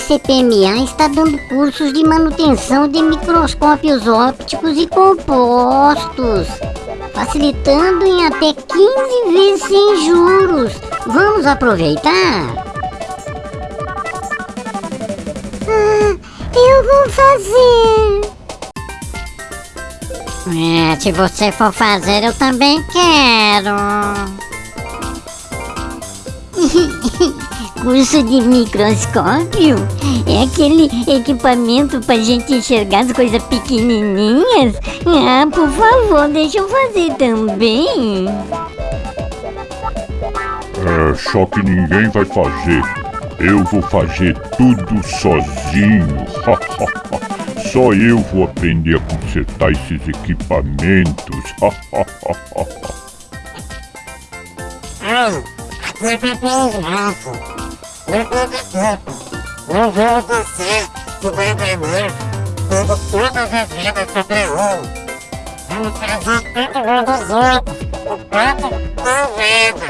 CPMA está dando cursos de manutenção de microscópios ópticos e compostos, facilitando em até 15 vezes sem juros. Vamos aproveitar? Ah, eu vou fazer. É, se você for fazer, eu também quero. Curso de microscópio? É aquele equipamento pra gente enxergar as coisas pequenininhas? Ah, por favor, deixa eu fazer também. É, só que ninguém vai fazer. Eu vou fazer tudo sozinho. Só eu vou aprender a consertar esses equipamentos. Ai, bem graça. Não teve tempo. Não vou você que vai beber tendo todas as vidas sobre um. Vamos fazer todo mundo junto. O papo da vida.